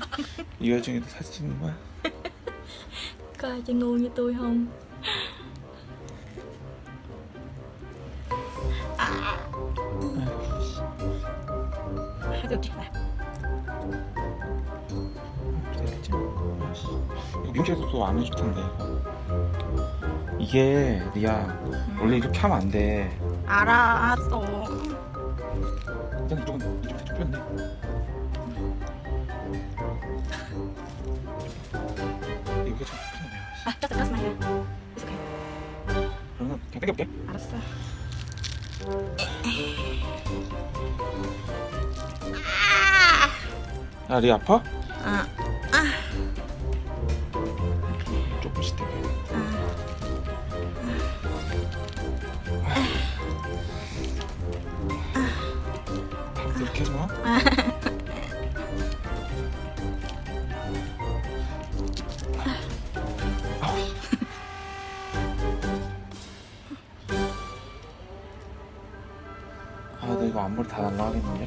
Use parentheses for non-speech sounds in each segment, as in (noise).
(laughs) 이 와중에도 사진 찍는 거야? Có ai chơi ngu như tôi không? Hai cực này 기다리지? 아이씨. 이거 미용실에서도 안 해줄 텐데. 이게 리아 원래 이렇게 하면 안 돼. 알았어 일단 이쪽은 이쪽 살짝 풀렸네. 아, 떴어 떴어 나야 그러면 그냥 당겨볼게. 알았어 아 리아 아파? 아, 조금씩 당겨. 아, 나 이거 앞머리 다 날라가겠는데?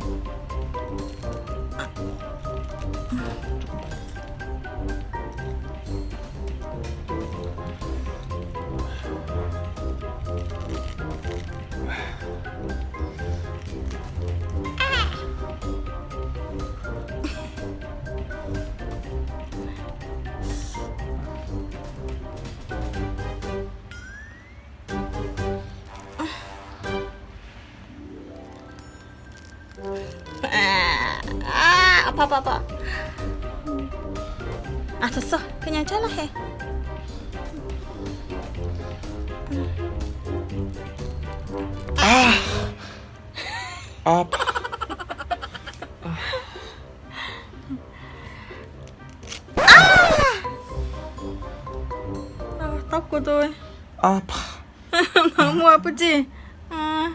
아 아파 아파 아 됐어 그냥 잘라해 아, 아파. 아, tóc của tôi 아파. 너무 아프지? 아.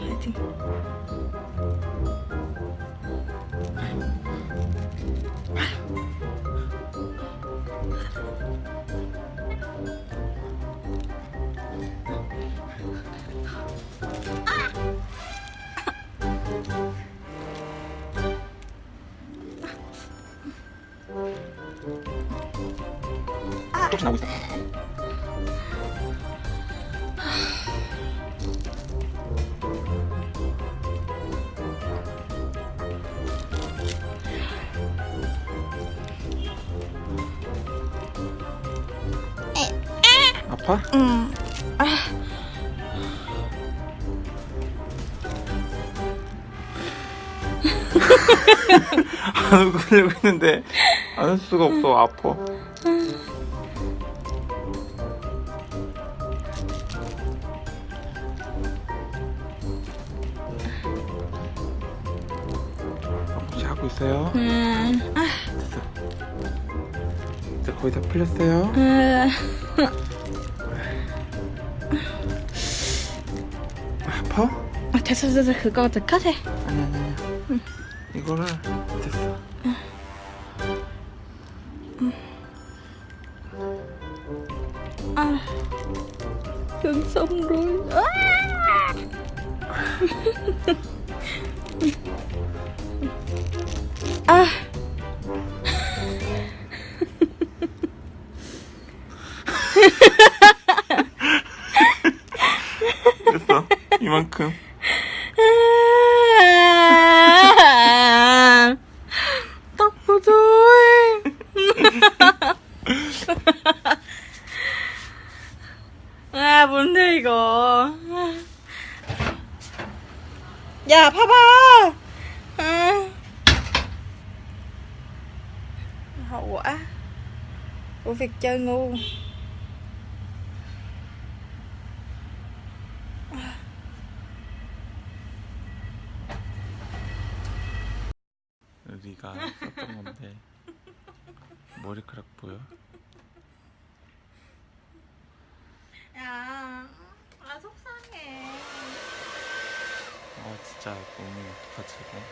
하여튼. 조금씩 나오고 있어. 아파? 응. (laughs) 안 웃으려고 했는데 안할 수가 없어 아파 있어요 음. 아, 됐어 이제 거의 다 풀렸어요 음. 아파? 아, 됐어, 됐어. 그거 더 컷해. 아니 아니 아니 이거를 됐어 À. Thương xong rồi. À. à. 됐어 이만큼 của tôi. 아, 뭔데 이거? 야, 봐봐. 아. Hậu quả của việc chơi ngu. (laughs) 네가 썼던 건데 머리카락 보여? (laughs) 야, 진짜 너무 이거